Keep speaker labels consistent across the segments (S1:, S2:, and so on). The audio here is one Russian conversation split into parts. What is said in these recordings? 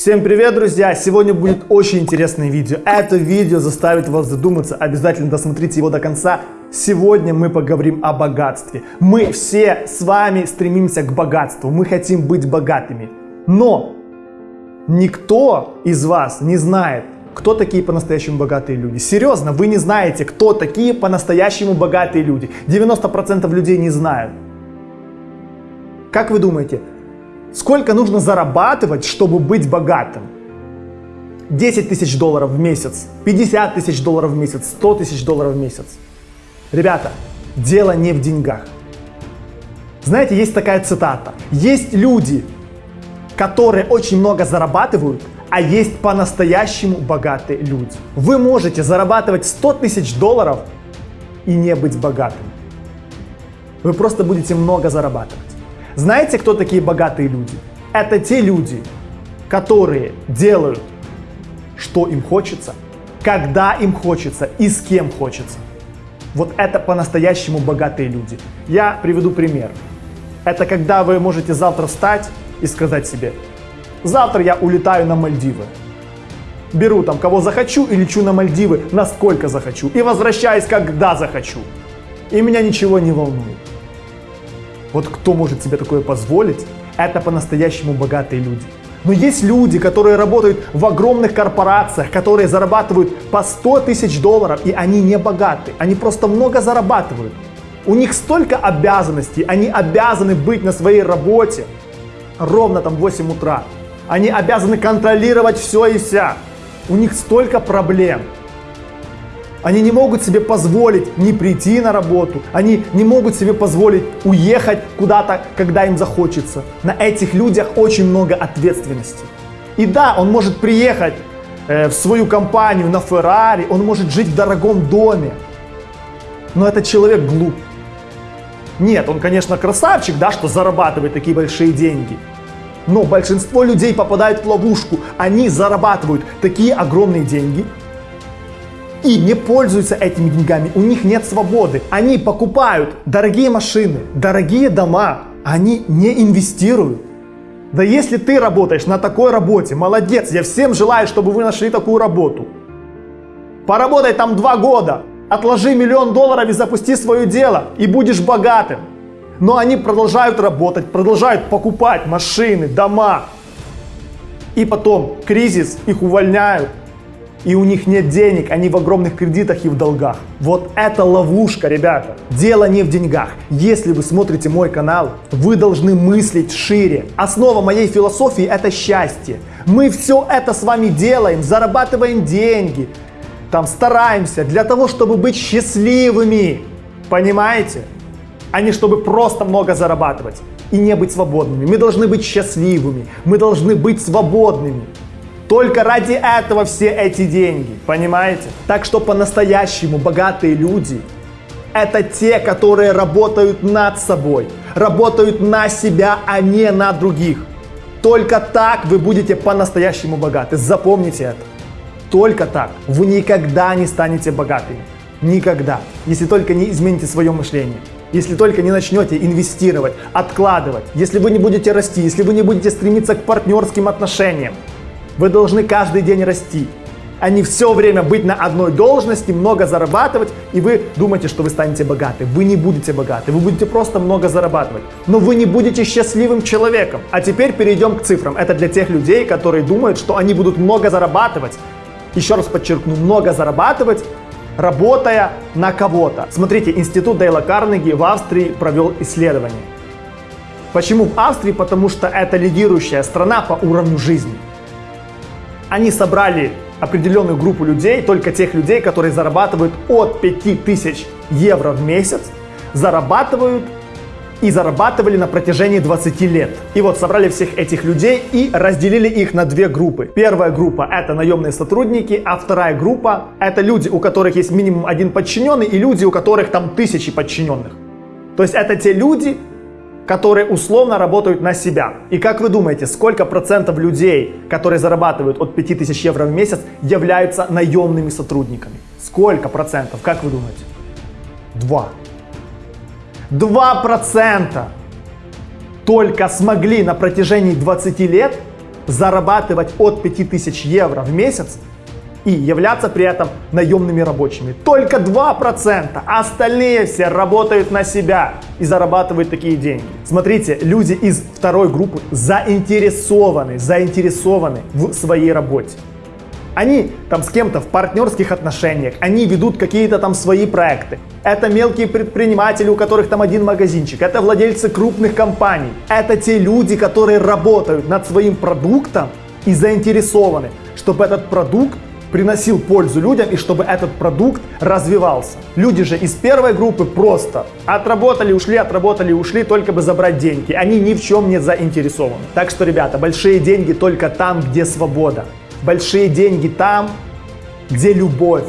S1: Всем привет, друзья! Сегодня будет очень интересное видео. Это видео заставит вас задуматься. Обязательно досмотрите его до конца. Сегодня мы поговорим о богатстве. Мы все с вами стремимся к богатству. Мы хотим быть богатыми. Но никто из вас не знает, кто такие по-настоящему богатые люди. Серьезно, вы не знаете, кто такие по-настоящему богатые люди. 90% людей не знают. Как вы думаете, Сколько нужно зарабатывать, чтобы быть богатым? 10 тысяч долларов в месяц, 50 тысяч долларов в месяц, 100 тысяч долларов в месяц. Ребята, дело не в деньгах. Знаете, есть такая цитата. Есть люди, которые очень много зарабатывают, а есть по-настоящему богатые люди. Вы можете зарабатывать 100 тысяч долларов и не быть богатым. Вы просто будете много зарабатывать. Знаете, кто такие богатые люди? Это те люди, которые делают, что им хочется, когда им хочется и с кем хочется. Вот это по-настоящему богатые люди. Я приведу пример. Это когда вы можете завтра встать и сказать себе, завтра я улетаю на Мальдивы. Беру там кого захочу и лечу на Мальдивы, насколько захочу. И возвращаюсь, когда захочу. И меня ничего не волнует. Вот кто может себе такое позволить, это по-настоящему богатые люди. Но есть люди, которые работают в огромных корпорациях, которые зарабатывают по 100 тысяч долларов, и они не богаты. Они просто много зарабатывают. У них столько обязанностей, они обязаны быть на своей работе ровно там в 8 утра. Они обязаны контролировать все и вся. У них столько проблем. Они не могут себе позволить не прийти на работу, они не могут себе позволить уехать куда-то, когда им захочется. На этих людях очень много ответственности. И да, он может приехать э, в свою компанию на Феррари, он может жить в дорогом доме, но этот человек глуп. Нет, он, конечно, красавчик, да, что зарабатывает такие большие деньги. Но большинство людей попадают в ловушку. Они зарабатывают такие огромные деньги, и не пользуются этими деньгами, у них нет свободы. Они покупают дорогие машины, дорогие дома, они не инвестируют. Да если ты работаешь на такой работе, молодец, я всем желаю, чтобы вы нашли такую работу. Поработай там два года, отложи миллион долларов и запусти свое дело, и будешь богатым. Но они продолжают работать, продолжают покупать машины, дома. И потом кризис, их увольняют, и у них нет денег, они в огромных кредитах и в долгах. Вот это ловушка, ребята. Дело не в деньгах. Если вы смотрите мой канал, вы должны мыслить шире. Основа моей философии это счастье. Мы все это с вами делаем, зарабатываем деньги, там стараемся для того, чтобы быть счастливыми. Понимаете? А не чтобы просто много зарабатывать и не быть свободными. Мы должны быть счастливыми, мы должны быть свободными. Только ради этого все эти деньги, понимаете? Так что по-настоящему богатые люди – это те, которые работают над собой, работают на себя, а не на других. Только так вы будете по-настоящему богаты. Запомните это. Только так. Вы никогда не станете богатыми. Никогда. Если только не измените свое мышление. Если только не начнете инвестировать, откладывать. Если вы не будете расти. Если вы не будете стремиться к партнерским отношениям. Вы должны каждый день расти, а не все время быть на одной должности, много зарабатывать, и вы думаете, что вы станете богаты. Вы не будете богаты, вы будете просто много зарабатывать. Но вы не будете счастливым человеком. А теперь перейдем к цифрам. Это для тех людей, которые думают, что они будут много зарабатывать. Еще раз подчеркну, много зарабатывать, работая на кого-то. Смотрите, институт Дейла Карнеги в Австрии провел исследование. Почему в Австрии? Потому что это лидирующая страна по уровню жизни. Они собрали определенную группу людей, только тех людей, которые зарабатывают от 5000 евро в месяц, зарабатывают и зарабатывали на протяжении 20 лет. И вот собрали всех этих людей и разделили их на две группы. Первая группа это наемные сотрудники, а вторая группа это люди, у которых есть минимум один подчиненный и люди, у которых там тысячи подчиненных. То есть это те люди, которые условно работают на себя. И как вы думаете, сколько процентов людей, которые зарабатывают от 5000 евро в месяц, являются наемными сотрудниками? Сколько процентов, как вы думаете? Два. Два процента только смогли на протяжении 20 лет зарабатывать от 5000 евро в месяц и являться при этом наемными рабочими. Только 2%, а остальные все работают на себя и зарабатывают такие деньги. Смотрите, люди из второй группы заинтересованы, заинтересованы в своей работе. Они там с кем-то в партнерских отношениях, они ведут какие-то там свои проекты. Это мелкие предприниматели, у которых там один магазинчик, это владельцы крупных компаний. Это те люди, которые работают над своим продуктом и заинтересованы, чтобы этот продукт приносил пользу людям и чтобы этот продукт развивался. Люди же из первой группы просто отработали, ушли, отработали, ушли, только бы забрать деньги. Они ни в чем не заинтересованы. Так что, ребята, большие деньги только там, где свобода. Большие деньги там, где любовь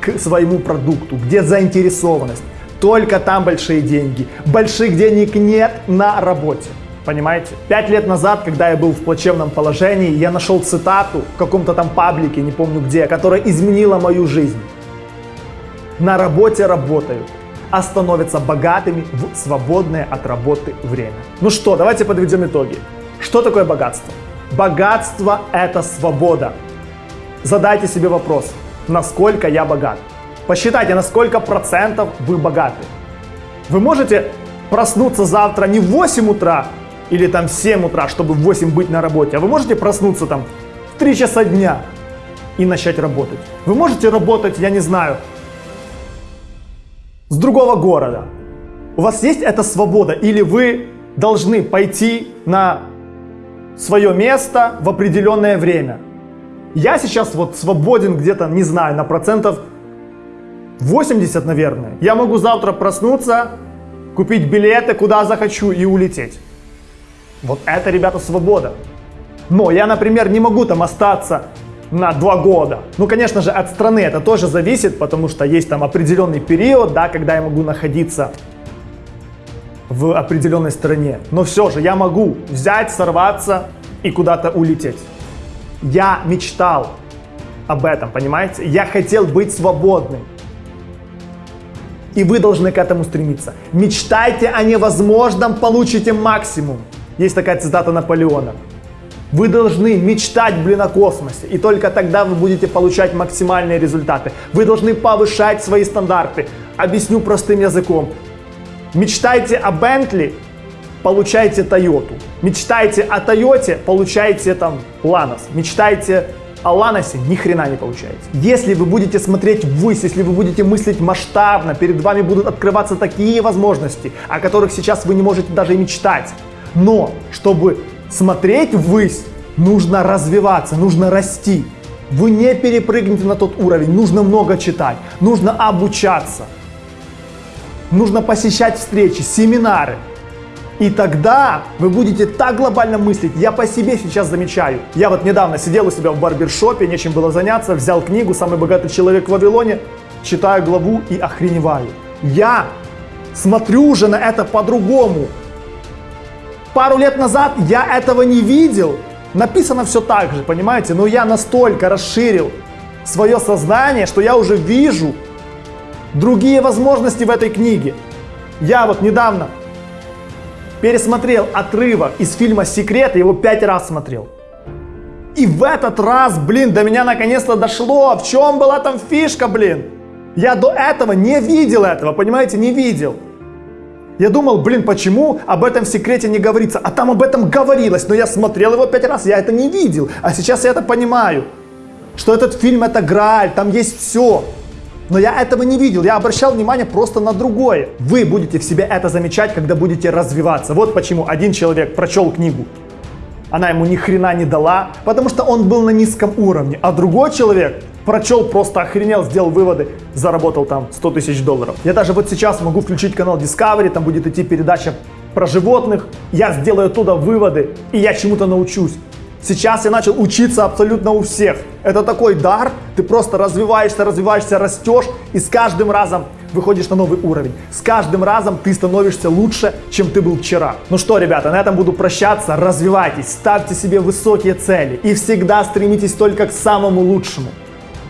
S1: к своему продукту, где заинтересованность. Только там большие деньги. Больших денег нет на работе. Понимаете? Пять лет назад, когда я был в плачевном положении, я нашел цитату в каком-то там паблике, не помню где, которая изменила мою жизнь. На работе работают, а становятся богатыми в свободное от работы время. Ну что, давайте подведем итоги. Что такое богатство? Богатство – это свобода. Задайте себе вопрос, насколько я богат. Посчитайте, на сколько процентов вы богаты. Вы можете проснуться завтра не в 8 утра, или там 7 утра, чтобы в 8 быть на работе, а вы можете проснуться там в 3 часа дня и начать работать. Вы можете работать, я не знаю, с другого города. У вас есть эта свобода или вы должны пойти на свое место в определенное время. Я сейчас вот свободен где-то, не знаю, на процентов 80, наверное. Я могу завтра проснуться, купить билеты, куда захочу и улететь. Вот это, ребята, свобода. Но я, например, не могу там остаться на два года. Ну, конечно же, от страны это тоже зависит, потому что есть там определенный период, да, когда я могу находиться в определенной стране. Но все же я могу взять, сорваться и куда-то улететь. Я мечтал об этом, понимаете? Я хотел быть свободным. И вы должны к этому стремиться. Мечтайте о невозможном, получите максимум. Есть такая цитата Наполеона. Вы должны мечтать, блин, о космосе, и только тогда вы будете получать максимальные результаты. Вы должны повышать свои стандарты. Объясню простым языком. Мечтайте о Бентли, получайте Тойоту. Мечтайте о Тойоте, получайте там Ланос. Мечтайте о Ланосе, ни хрена не получаете. Если вы будете смотреть ввысь, если вы будете мыслить масштабно, перед вами будут открываться такие возможности, о которых сейчас вы не можете даже мечтать. Но, чтобы смотреть ввысь, нужно развиваться, нужно расти. Вы не перепрыгнете на тот уровень, нужно много читать, нужно обучаться, нужно посещать встречи, семинары. И тогда вы будете так глобально мыслить. Я по себе сейчас замечаю. Я вот недавно сидел у себя в барбершопе, нечем было заняться, взял книгу «Самый богатый человек в Вавилоне», читаю главу и охреневаю. Я смотрю уже на это по-другому. Пару лет назад я этого не видел. Написано все так же, понимаете? Но я настолько расширил свое сознание, что я уже вижу другие возможности в этой книге. Я вот недавно пересмотрел отрывок из фильма «Секрет», его пять раз смотрел. И в этот раз, блин, до меня наконец-то дошло, в чем была там фишка, блин. Я до этого не видел этого, понимаете, не видел. Я думал, блин, почему об этом в секрете не говорится? А там об этом говорилось, но я смотрел его пять раз, я это не видел. А сейчас я это понимаю, что этот фильм это Грааль, там есть все. Но я этого не видел, я обращал внимание просто на другое. Вы будете в себе это замечать, когда будете развиваться. Вот почему один человек прочел книгу, она ему ни хрена не дала, потому что он был на низком уровне, а другой человек прочел, просто охренел, сделал выводы, заработал там 100 тысяч долларов. Я даже вот сейчас могу включить канал Discovery, там будет идти передача про животных, я сделаю оттуда выводы, и я чему-то научусь. Сейчас я начал учиться абсолютно у всех. Это такой дар, ты просто развиваешься, развиваешься, растешь, и с каждым разом выходишь на новый уровень. С каждым разом ты становишься лучше, чем ты был вчера. Ну что, ребята, на этом буду прощаться. Развивайтесь, ставьте себе высокие цели и всегда стремитесь только к самому лучшему.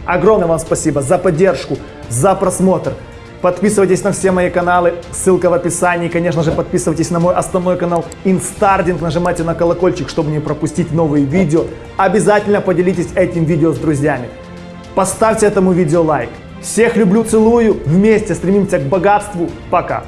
S1: Огромное вам спасибо за поддержку, за просмотр. Подписывайтесь на все мои каналы, ссылка в описании. Конечно же, подписывайтесь на мой основной канал Инстардинг, нажимайте на колокольчик, чтобы не пропустить новые видео. Обязательно поделитесь этим видео с друзьями. Поставьте этому видео лайк. Всех люблю, целую. Вместе стремимся к богатству. Пока.